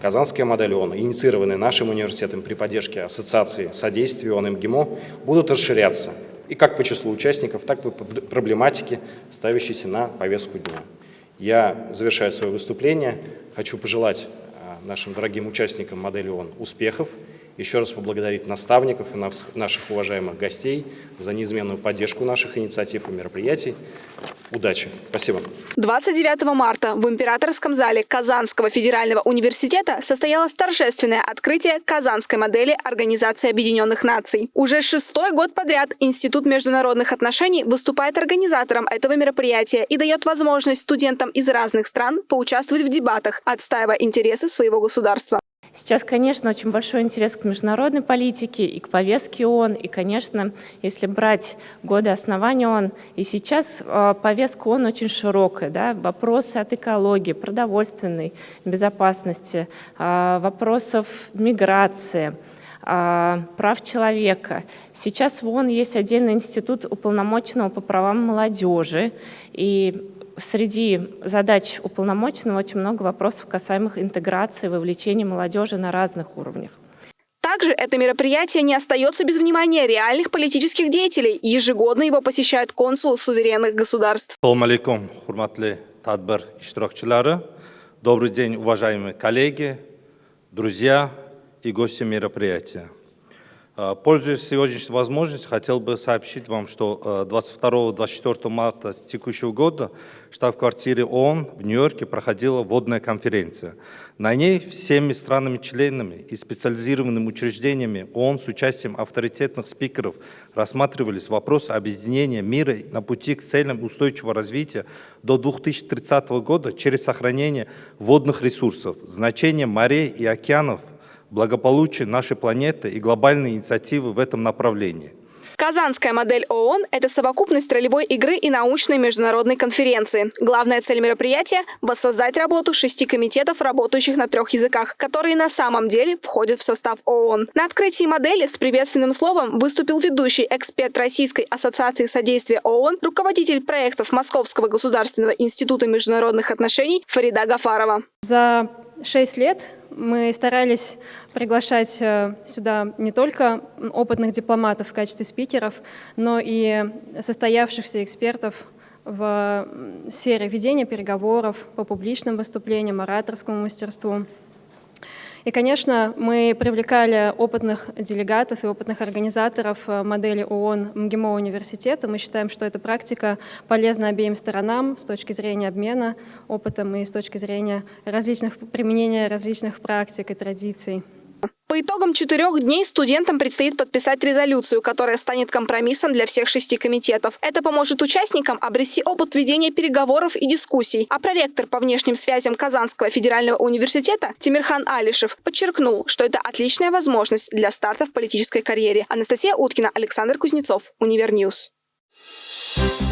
Казанская модель ООН, инициированная нашим университетом при поддержке Ассоциации содействия ООН МГИМО, будут расширяться и как по числу участников, так и по проблематике, ставящейся на повестку дня. Я завершаю свое выступление. Хочу пожелать а, нашим дорогим участникам модели ООН успехов еще раз поблагодарить наставников и наших уважаемых гостей за неизменную поддержку наших инициатив и мероприятий. Удачи. Спасибо. 29 марта в Императорском зале Казанского федерального университета состоялось торжественное открытие казанской модели Организации Объединенных Наций. Уже шестой год подряд Институт международных отношений выступает организатором этого мероприятия и дает возможность студентам из разных стран поучаствовать в дебатах, отстаивая интересы своего государства. Сейчас, конечно, очень большой интерес к международной политике и к повестке ООН. И, конечно, если брать годы основания ООН, и сейчас э, повестка ООН очень широкая. Да? Вопросы от экологии, продовольственной безопасности, э, вопросов миграции, э, прав человека. Сейчас в ООН есть отдельный институт уполномоченного по правам молодежи. И среди задач уполномоченного очень много вопросов, касаемых интеграции, вовлечения молодежи на разных уровнях. Также это мероприятие не остается без внимания реальных политических деятелей. Ежегодно его посещают консулы суверенных государств. алейкум, Добрый день, уважаемые коллеги, друзья и гости мероприятия. Э, пользуясь сегодняшней возможностью, хотел бы сообщить вам, что 22-24 э, марта текущего года в штаб-квартире ООН в Нью-Йорке проходила водная конференция. На ней всеми странами-членами и специализированными учреждениями ООН с участием авторитетных спикеров рассматривались вопросы объединения мира на пути к целям устойчивого развития до 2030 года через сохранение водных ресурсов, значение морей и океанов – благополучие нашей планеты и глобальные инициативы в этом направлении. Казанская модель ООН – это совокупность ролевой игры и научной международной конференции. Главная цель мероприятия – воссоздать работу шести комитетов, работающих на трех языках, которые на самом деле входят в состав ООН. На открытии модели с приветственным словом выступил ведущий эксперт Российской ассоциации содействия ООН, руководитель проектов Московского государственного института международных отношений Фарида Гафарова. За шесть лет мы старались приглашать э, сюда не только опытных дипломатов в качестве спикеров, но и состоявшихся экспертов в сфере ведения переговоров по публичным выступлениям, ораторскому мастерству. И, конечно, мы привлекали опытных делегатов и опытных организаторов э, модели ООН МГИМО университета. Мы считаем, что эта практика полезна обеим сторонам с точки зрения обмена опытом и с точки зрения различных применения различных практик и традиций. По итогам четырех дней студентам предстоит подписать резолюцию, которая станет компромиссом для всех шести комитетов. Это поможет участникам обрести опыт ведения переговоров и дискуссий. А проректор по внешним связям Казанского федерального университета Тимирхан Алишев подчеркнул, что это отличная возможность для старта в политической карьере. Анастасия Уткина, Александр Кузнецов, Univer News. Thank you